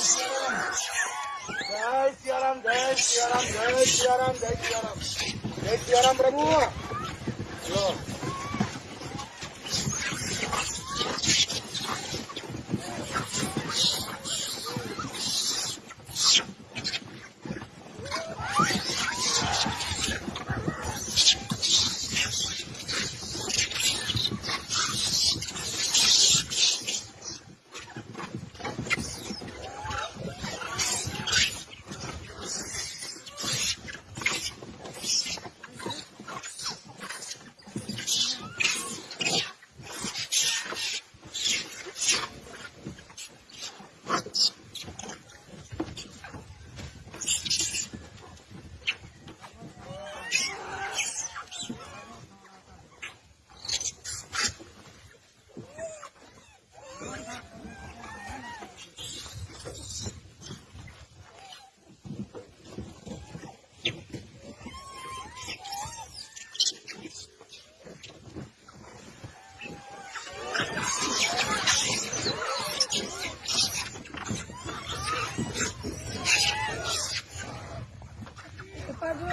જય સિયારામ જય સિયારામ જય સિયારામ જય સિયારામ જય સિયારામ પ્રભુ જો Thank you. Pagou.